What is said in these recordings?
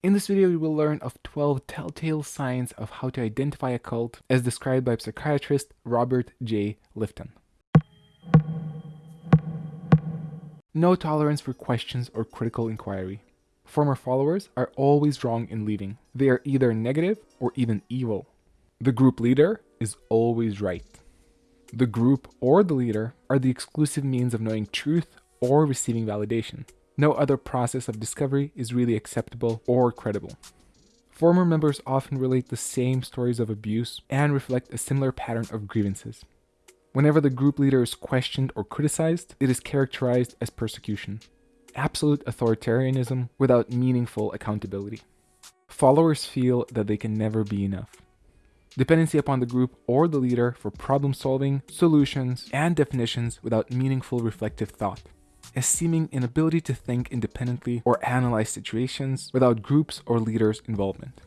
In this video, you will learn of 12 telltale signs of how to identify a cult as described by psychiatrist Robert J. Lifton. No tolerance for questions or critical inquiry. Former followers are always wrong in leaving. They are either negative or even evil. The group leader is always right. The group or the leader are the exclusive means of knowing truth or receiving validation. No other process of discovery is really acceptable or credible. Former members often relate the same stories of abuse and reflect a similar pattern of grievances. Whenever the group leader is questioned or criticized, it is characterized as persecution. Absolute authoritarianism without meaningful accountability. Followers feel that they can never be enough. Dependency upon the group or the leader for problem solving, solutions, and definitions without meaningful reflective thought a seeming inability to think independently or analyze situations without groups or leaders' involvement.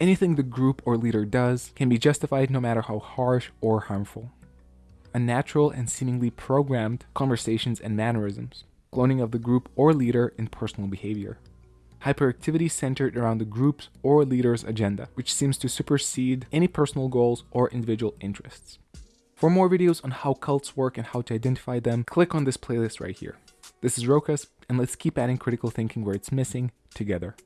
Anything the group or leader does can be justified no matter how harsh or harmful. Unnatural and seemingly programmed conversations and mannerisms, cloning of the group or leader in personal behavior. Hyperactivity centered around the group's or leader's agenda, which seems to supersede any personal goals or individual interests. For more videos on how cults work and how to identify them, click on this playlist right here. This is Rokas, and let's keep adding critical thinking where it's missing together.